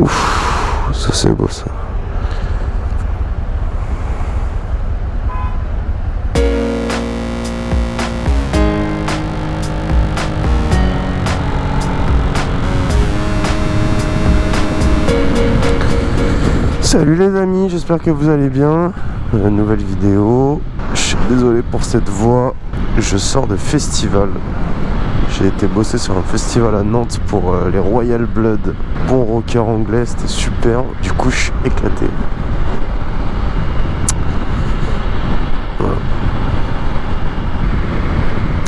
Ouf, ça c'est beau ça. Salut les amis, j'espère que vous allez bien. Nouvelle vidéo. Je suis désolé pour cette voix. Je sors de festival. J'ai été bosser sur un festival à Nantes pour euh, les Royal Blood. Bon rocker anglais, c'était super. Du coup, je suis éclaté.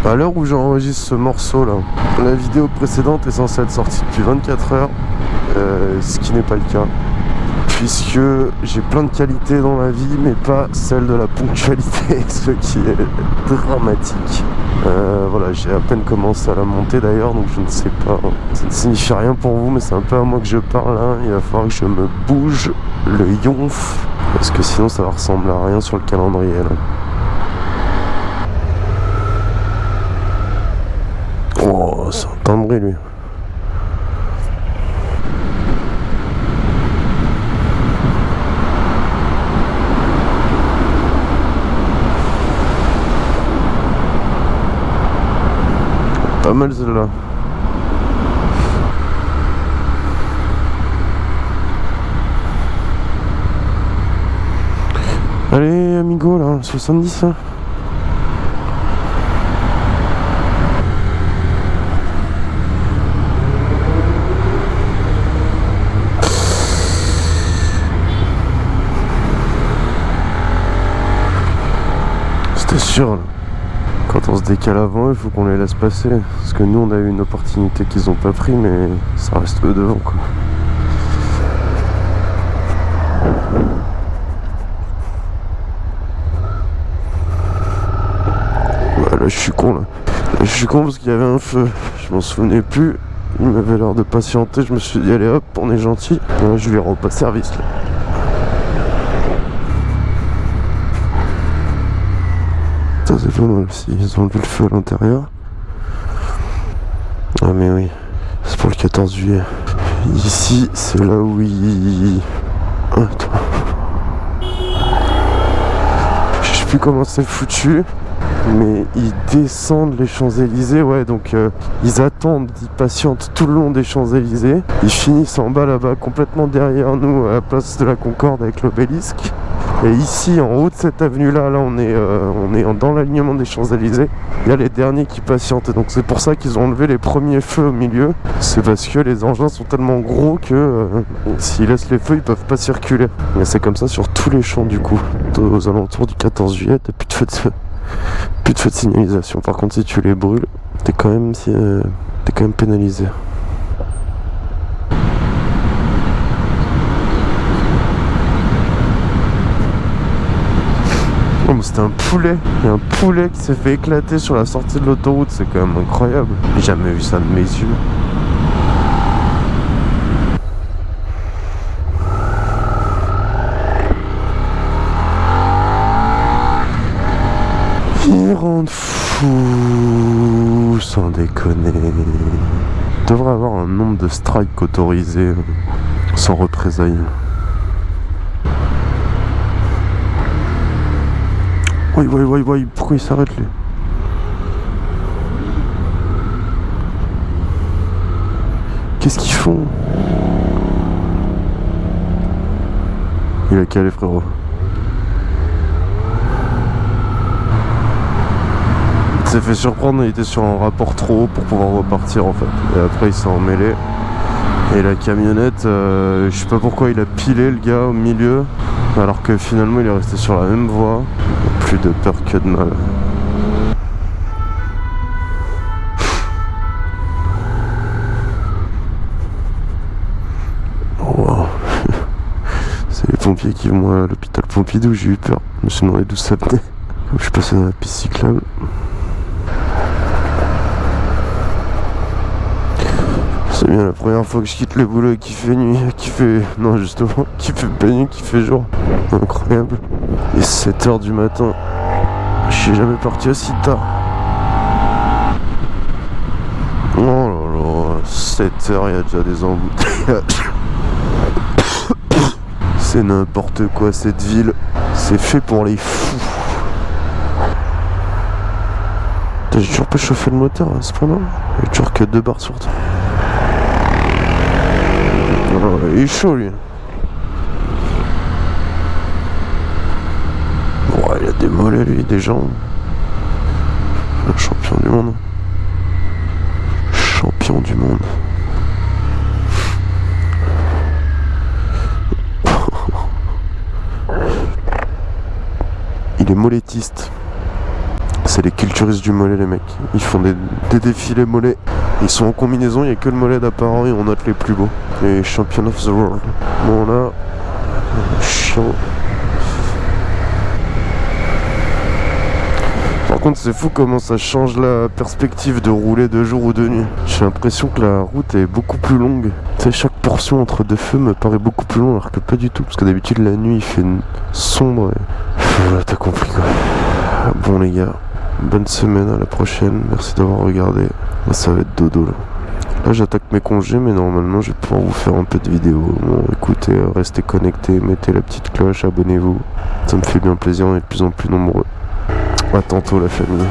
À l'heure où j'enregistre ce morceau là, la vidéo précédente est censée être sortie depuis 24 heures, euh, ce qui n'est pas le cas puisque j'ai plein de qualités dans la vie mais pas celle de la ponctualité ce qui est dramatique euh, voilà j'ai à peine commencé à la monter d'ailleurs donc je ne sais pas ça ne signifie rien pour vous mais c'est un peu à moi que je parle hein. il va falloir que je me bouge le yonf parce que sinon ça va ressembler à rien sur le calendrier. Oh c'est un timbré lui pas mal celle-là. Allez amigo là, 70 hein. C'était sûr là. Quand on se décale avant, il faut qu'on les laisse passer. Parce que nous, on a eu une opportunité qu'ils n'ont pas pris, mais ça reste eux devant, quoi. là, je suis con, là. je suis con parce qu'il y avait un feu. Je m'en souvenais plus. Il m'avait l'air de patienter. Je me suis dit, allez hop, on est gentil. je lui repasse service, là. Ils ont vu le feu à l'intérieur. Ah mais oui, c'est pour le 14 juillet. Ici, c'est là où. Attends. Je sais plus comment c'est foutu. Mais ils descendent les Champs-Élysées, ouais, donc euh, ils attendent, ils patientent tout le long des Champs-Élysées. Ils finissent en bas là-bas, complètement derrière nous, à la place de la Concorde avec l'obélisque. Et ici, en haut de cette avenue-là, là, on est, euh, on est dans l'alignement des Champs-Élysées. Il y a les derniers qui patientent. Donc c'est pour ça qu'ils ont enlevé les premiers feux au milieu. C'est parce que les engins sont tellement gros que euh, s'ils laissent les feux, ils peuvent pas circuler. Et c'est comme ça sur tous les champs du coup. Aux alentours du 14 juillet, t'as plus de feux de, plus de feux de signalisation. Par contre, si tu les brûles, t'es quand même, euh, es quand même pénalisé. C'était un poulet. Il y a un poulet qui s'est fait éclater sur la sortie de l'autoroute. C'est quand même incroyable. J'ai jamais vu ça de mes yeux. Ils rendent fou sans déconner. devrait avoir un nombre de strikes autorisés sans représailles. Oui, oui, oui, pourquoi il s'arrête lui? Qu'est-ce qu'ils font? Il a calé frérot. Il s'est fait surprendre, il était sur un rapport trop haut pour pouvoir repartir en fait. Et après il s'est emmêlé. Et la camionnette, euh, je sais pas pourquoi il a pilé le gars au milieu, alors que finalement il est resté sur la même voie plus de peur que de mal. Oh, C'est les pompiers qui vont à l'hôpital Pompidou, j'ai eu peur. Je me suis demandé d'où ça venait. Je suis passé dans la piste cyclable. C'est bien la première fois que je quitte le boulot qui fait nuit, qui fait... Non justement, qui fait pas nuit, qui fait jour. Incroyable. Et 7h du matin. Je suis jamais parti aussi tard. Oh là là, 7h, il y a déjà des embouteillages. C'est n'importe quoi cette ville. C'est fait pour les fous. J'ai toujours pas chauffé le moteur à ce point-là. Il y a toujours que deux barres sur temps. Il est chaud lui. Ouais, il a des mollets lui, des jambes. Un champion du monde. Champion du monde. Il est mollettiste. C'est les culturistes du mollet les mecs. Ils font des, des défilés mollets. Ils sont en combinaison, il n'y a que le mollet d'apparent et on note les plus beaux. Les champions of the world. Bon là, chiant. Par contre, c'est fou comment ça change la perspective de rouler de jour ou de nuit. J'ai l'impression que la route est beaucoup plus longue. Tu sais, chaque portion entre deux feux me paraît beaucoup plus longue alors que pas du tout. Parce que d'habitude, la nuit, il fait sombre. Et... Voilà, t'as compris quoi. Bon les gars, bonne semaine, à la prochaine. Merci d'avoir regardé. Ça va être dodo là. Là, j'attaque mes congés, mais normalement, je vais pouvoir vous faire un peu de vidéos. Bon, écoutez, euh, restez connectés, mettez la petite cloche, abonnez-vous. Ça me fait bien plaisir, on est de plus en plus nombreux. À tantôt, la famille.